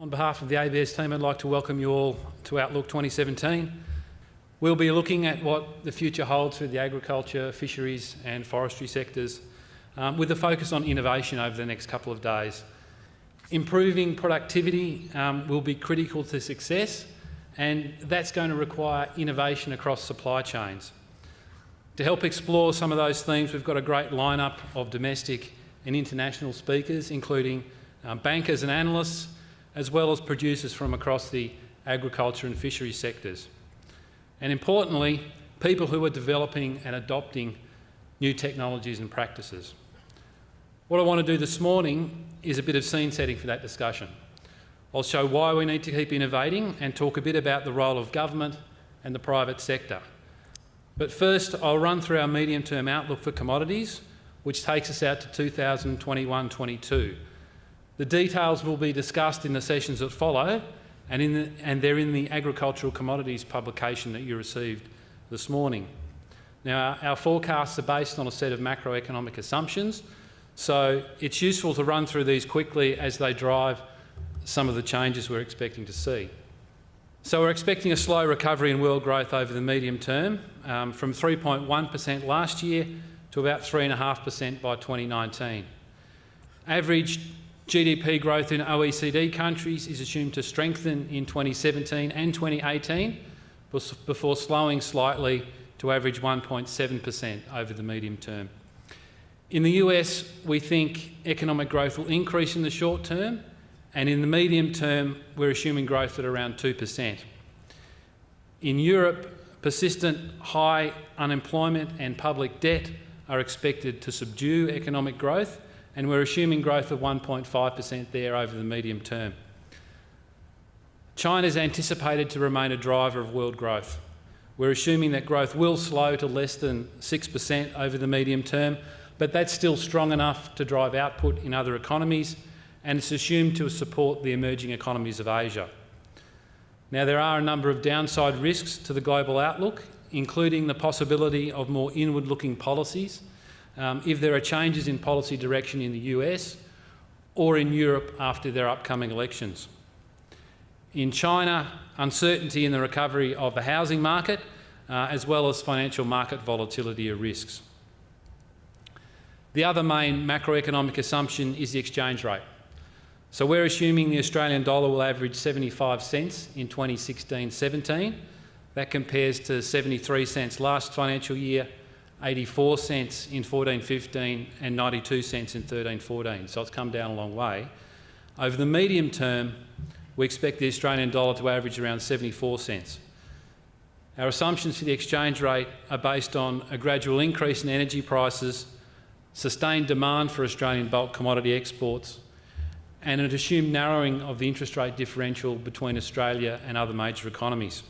On behalf of the ABARES team, I'd like to welcome you all to Outlook 2017. We'll be looking at what the future holds for the agriculture, fisheries and forestry sectors, um, with a focus on innovation over the next couple of days. Improving productivity um, will be critical to success, and that's going to require innovation across supply chains. To help explore some of those themes, we've got a great lineup of domestic and international speakers, including um, bankers and analysts, as well as producers from across the agriculture and fisheries sectors. And importantly, people who are developing and adopting new technologies and practices. What I want to do this morning is a bit of scene setting for that discussion. I'll show why we need to keep innovating and talk a bit about the role of government and the private sector. But first, I'll run through our medium-term outlook for commodities, which takes us out to 2021-22, the details will be discussed in the sessions that follow and, the, and they're in the agricultural commodities publication that you received this morning. Now, our, our forecasts are based on a set of macroeconomic assumptions, so it's useful to run through these quickly as they drive some of the changes we're expecting to see. So we're expecting a slow recovery in world growth over the medium term, um, from 3.1% last year to about 3.5% by 2019. Average GDP growth in OECD countries is assumed to strengthen in 2017 and 2018 before slowing slightly to average 1.7% over the medium term. In the US, we think economic growth will increase in the short term, and in the medium term, we're assuming growth at around 2%. In Europe, persistent high unemployment and public debt are expected to subdue economic growth, and we're assuming growth of 1.5% there over the medium term. China is anticipated to remain a driver of world growth. We're assuming that growth will slow to less than 6% over the medium term, but that's still strong enough to drive output in other economies, and it's assumed to support the emerging economies of Asia. Now, there are a number of downside risks to the global outlook, including the possibility of more inward-looking policies um, if there are changes in policy direction in the US or in Europe after their upcoming elections. In China, uncertainty in the recovery of the housing market, uh, as well as financial market volatility are risks. The other main macroeconomic assumption is the exchange rate. So we're assuming the Australian dollar will average 75 cents in 2016-17. That compares to 73 cents last financial year 84 cents in 14-15 and 92 cents in 13-14, so it's come down a long way. Over the medium term, we expect the Australian dollar to average around 74 cents. Our assumptions for the exchange rate are based on a gradual increase in energy prices, sustained demand for Australian bulk commodity exports, and an assumed narrowing of the interest rate differential between Australia and other major economies.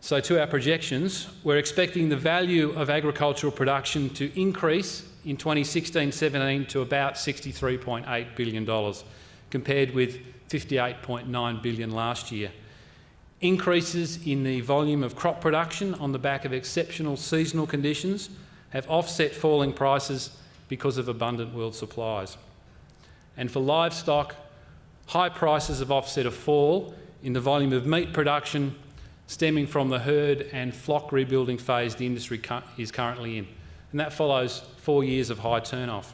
So to our projections, we're expecting the value of agricultural production to increase in 2016-17 to about $63.8 billion, compared with 58.9 billion last year. Increases in the volume of crop production on the back of exceptional seasonal conditions have offset falling prices because of abundant world supplies. And for livestock, high prices have offset a fall in the volume of meat production stemming from the herd and flock rebuilding phase the industry is currently in. And that follows four years of high turnoff.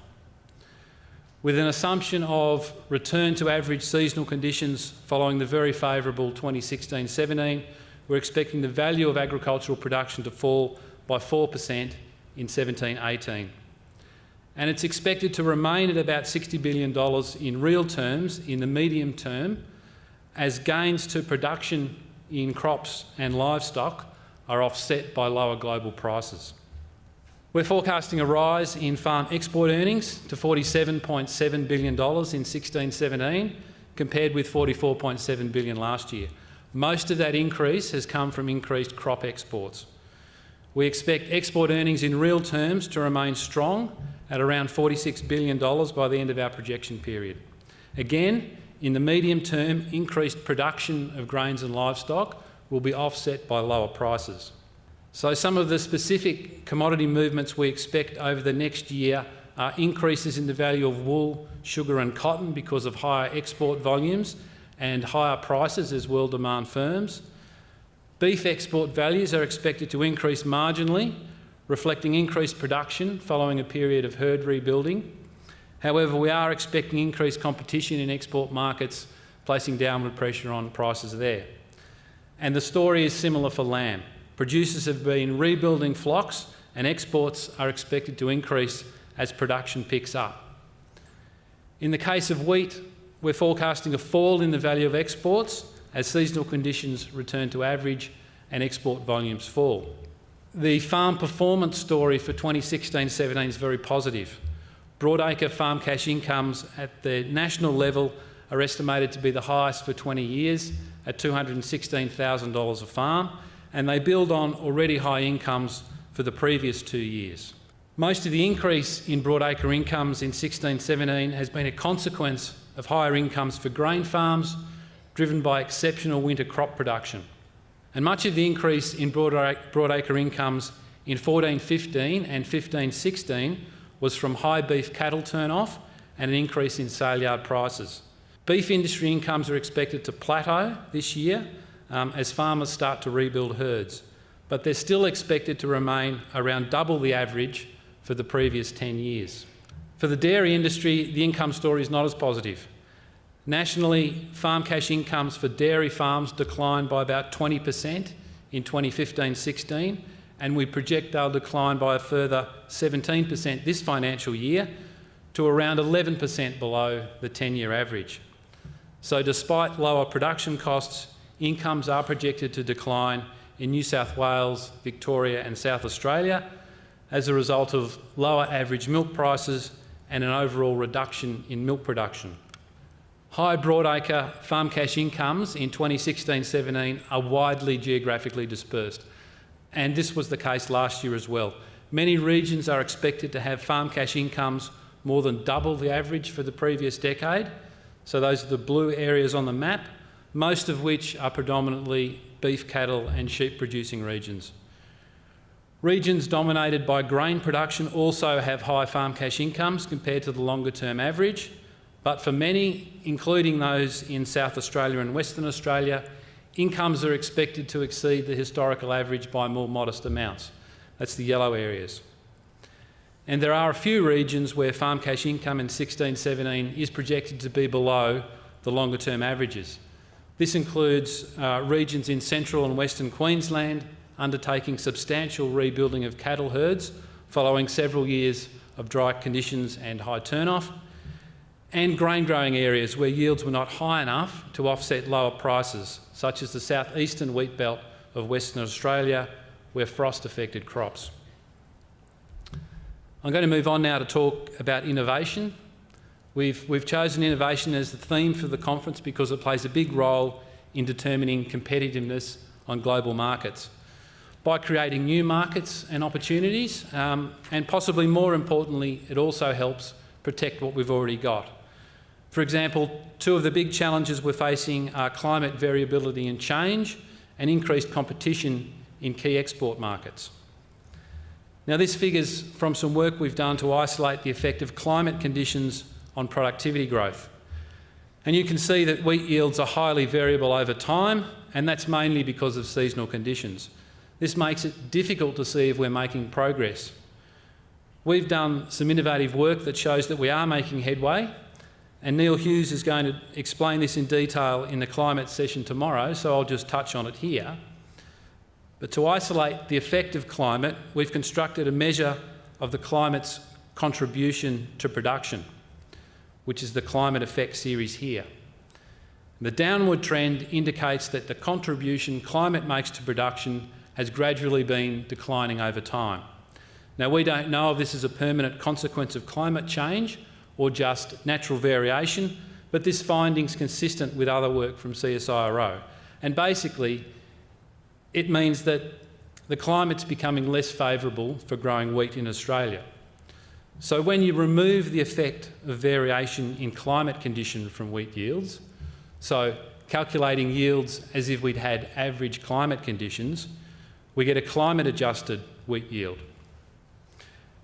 With an assumption of return to average seasonal conditions following the very favourable 2016-17, we're expecting the value of agricultural production to fall by 4% in 17-18. And it's expected to remain at about $60 billion in real terms in the medium term as gains to production in crops and livestock are offset by lower global prices. We're forecasting a rise in farm export earnings to $47.7 billion in 16-17 compared with 44.7 billion last year. Most of that increase has come from increased crop exports. We expect export earnings in real terms to remain strong at around $46 billion by the end of our projection period. Again, in the medium term, increased production of grains and livestock will be offset by lower prices. So some of the specific commodity movements we expect over the next year are increases in the value of wool, sugar and cotton because of higher export volumes and higher prices as world demand firms. Beef export values are expected to increase marginally, reflecting increased production following a period of herd rebuilding. However, we are expecting increased competition in export markets, placing downward pressure on prices there. And the story is similar for lamb. Producers have been rebuilding flocks and exports are expected to increase as production picks up. In the case of wheat, we're forecasting a fall in the value of exports as seasonal conditions return to average and export volumes fall. The farm performance story for 2016-17 is very positive. Broadacre farm cash incomes at the national level are estimated to be the highest for 20 years at $216,000 a farm, and they build on already high incomes for the previous two years. Most of the increase in broadacre incomes in 16-17 has been a consequence of higher incomes for grain farms, driven by exceptional winter crop production. And much of the increase in broadacre incomes in 14-15 and 15-16 was from high beef cattle turn-off and an increase in sale yard prices. Beef industry incomes are expected to plateau this year um, as farmers start to rebuild herds, but they're still expected to remain around double the average for the previous 10 years. For the dairy industry, the income story is not as positive. Nationally, farm cash incomes for dairy farms declined by about 20% in 2015-16, and we project they'll decline by a further 17% this financial year to around 11% below the 10-year average. So despite lower production costs, incomes are projected to decline in New South Wales, Victoria and South Australia as a result of lower average milk prices and an overall reduction in milk production. High broadacre farm cash incomes in 2016-17 are widely geographically dispersed, and this was the case last year as well. Many regions are expected to have farm cash incomes more than double the average for the previous decade, so those are the blue areas on the map, most of which are predominantly beef cattle and sheep producing regions. Regions dominated by grain production also have high farm cash incomes compared to the longer term average, but for many, including those in South Australia and Western Australia, incomes are expected to exceed the historical average by more modest amounts. That's the yellow areas. And there are a few regions where farm cash income in 16-17 is projected to be below the longer term averages. This includes uh, regions in central and western Queensland undertaking substantial rebuilding of cattle herds following several years of dry conditions and high turnoff, and grain growing areas where yields were not high enough to offset lower prices, such as the southeastern wheat belt of Western Australia, where frost affected crops. I'm going to move on now to talk about innovation. We've, we've chosen innovation as the theme for the conference because it plays a big role in determining competitiveness on global markets. By creating new markets and opportunities, um, and possibly more importantly, it also helps protect what we've already got. For example, two of the big challenges we're facing are climate variability and change and increased competition in key export markets. Now this figures from some work we've done to isolate the effect of climate conditions on productivity growth. And you can see that wheat yields are highly variable over time, and that's mainly because of seasonal conditions. This makes it difficult to see if we're making progress. We've done some innovative work that shows that we are making headway, and Neil Hughes is going to explain this in detail in the climate session tomorrow, so I'll just touch on it here. But to isolate the effect of climate, we've constructed a measure of the climate's contribution to production, which is the climate effect series here. The downward trend indicates that the contribution climate makes to production has gradually been declining over time. Now, we don't know if this is a permanent consequence of climate change or just natural variation, but this finding is consistent with other work from CSIRO. And basically, it means that the climate's becoming less favourable for growing wheat in Australia. So when you remove the effect of variation in climate condition from wheat yields, so calculating yields as if we'd had average climate conditions, we get a climate adjusted wheat yield.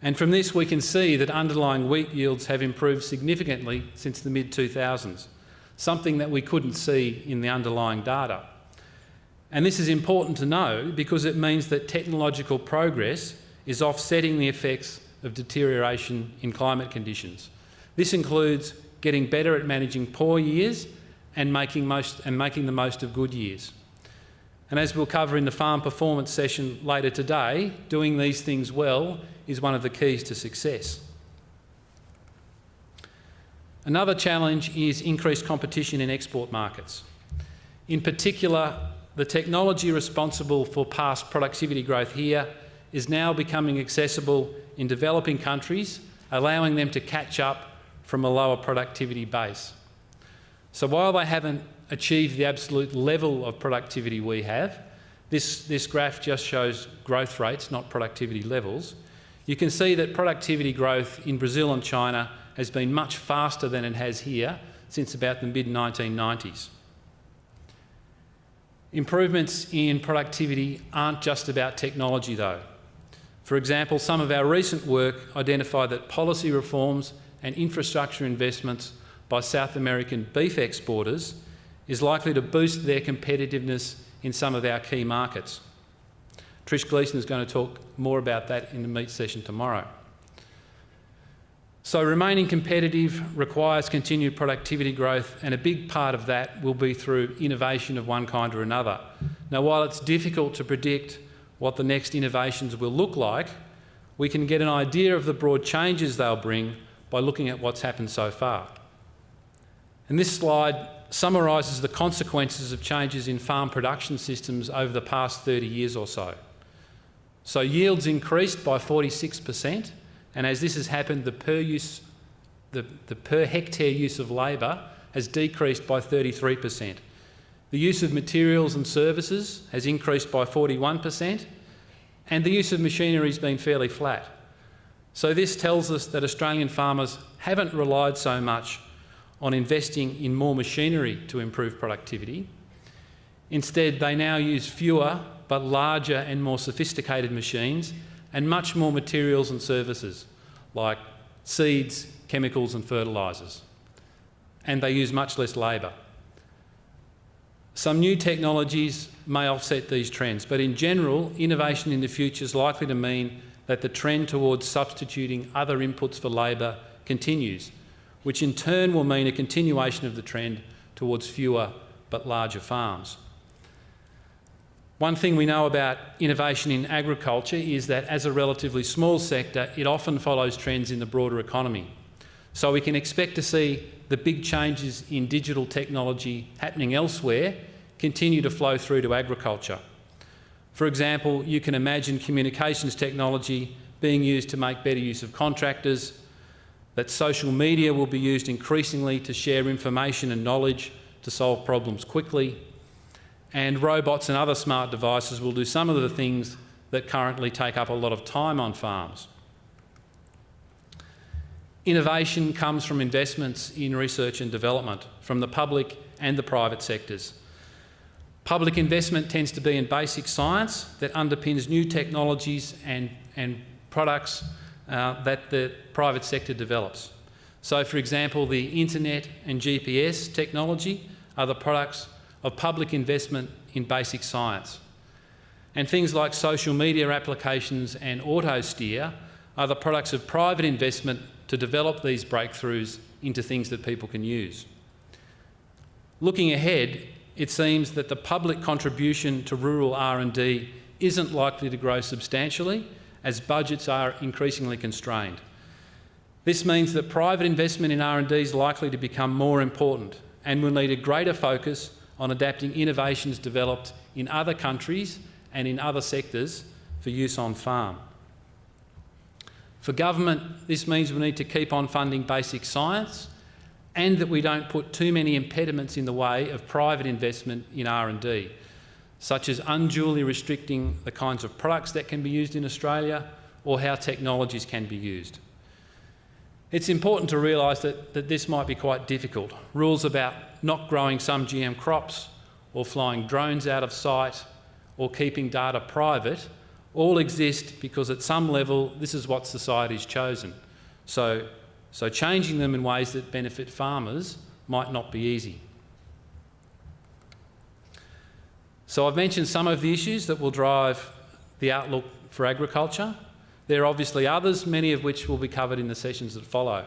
And from this we can see that underlying wheat yields have improved significantly since the mid-2000s. something that we couldn't see in the underlying data. And this is important to know because it means that technological progress is offsetting the effects of deterioration in climate conditions. This includes getting better at managing poor years and making, most, and making the most of good years. And as we'll cover in the farm performance session later today, doing these things well is one of the keys to success. Another challenge is increased competition in export markets. In particular, the technology responsible for past productivity growth here is now becoming accessible in developing countries, allowing them to catch up from a lower productivity base. So while they haven't achieved the absolute level of productivity we have, this, this graph just shows growth rates, not productivity levels, you can see that productivity growth in Brazil and China has been much faster than it has here since about the mid-1990s. Improvements in productivity aren't just about technology though. For example, some of our recent work identified that policy reforms and infrastructure investments by South American beef exporters is likely to boost their competitiveness in some of our key markets. Trish Gleeson is going to talk more about that in the meat session tomorrow. So remaining competitive requires continued productivity growth and a big part of that will be through innovation of one kind or another. Now while it's difficult to predict what the next innovations will look like, we can get an idea of the broad changes they'll bring by looking at what's happened so far. And this slide summarises the consequences of changes in farm production systems over the past 30 years or so. So yields increased by 46%, and as this has happened, the per, use, the, the per hectare use of labour has decreased by 33%. The use of materials and services has increased by 41%, and the use of machinery has been fairly flat. So this tells us that Australian farmers haven't relied so much on investing in more machinery to improve productivity. Instead, they now use fewer but larger and more sophisticated machines and much more materials and services like seeds, chemicals and fertilisers. And they use much less labour. Some new technologies may offset these trends, but in general, innovation in the future is likely to mean that the trend towards substituting other inputs for labour continues, which in turn will mean a continuation of the trend towards fewer but larger farms. One thing we know about innovation in agriculture is that as a relatively small sector, it often follows trends in the broader economy. So we can expect to see the big changes in digital technology happening elsewhere continue to flow through to agriculture. For example, you can imagine communications technology being used to make better use of contractors, that social media will be used increasingly to share information and knowledge to solve problems quickly, and robots and other smart devices will do some of the things that currently take up a lot of time on farms. Innovation comes from investments in research and development from the public and the private sectors. Public investment tends to be in basic science that underpins new technologies and, and products uh, that the private sector develops. So, for example, the internet and GPS technology are the products of public investment in basic science. And things like social media applications and auto steer are the products of private investment to develop these breakthroughs into things that people can use. Looking ahead, it seems that the public contribution to rural R&D isn't likely to grow substantially as budgets are increasingly constrained. This means that private investment in R&D is likely to become more important and will need a greater focus on adapting innovations developed in other countries and in other sectors for use on farm. For government, this means we need to keep on funding basic science and that we don't put too many impediments in the way of private investment in R&D, such as unduly restricting the kinds of products that can be used in Australia or how technologies can be used. It's important to realise that, that this might be quite difficult. Rules about not growing some GM crops or flying drones out of sight or keeping data private all exist because at some level this is what society's chosen. So, so changing them in ways that benefit farmers might not be easy. So I've mentioned some of the issues that will drive the outlook for agriculture. There are obviously others, many of which will be covered in the sessions that follow.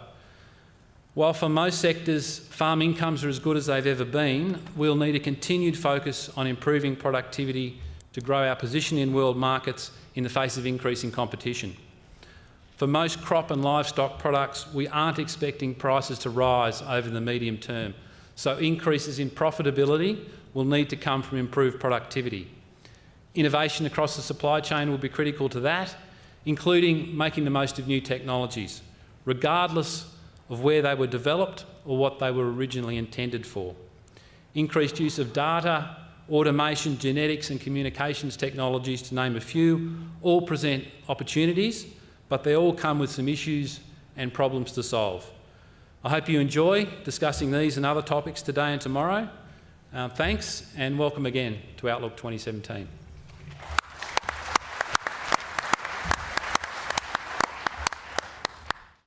While for most sectors farm incomes are as good as they've ever been, we'll need a continued focus on improving productivity to grow our position in world markets in the face of increasing competition. For most crop and livestock products, we aren't expecting prices to rise over the medium term, so increases in profitability will need to come from improved productivity. Innovation across the supply chain will be critical to that, including making the most of new technologies, regardless of where they were developed or what they were originally intended for. Increased use of data, automation, genetics and communications technologies, to name a few, all present opportunities, but they all come with some issues and problems to solve. I hope you enjoy discussing these and other topics today and tomorrow. Um, thanks and welcome again to Outlook 2017.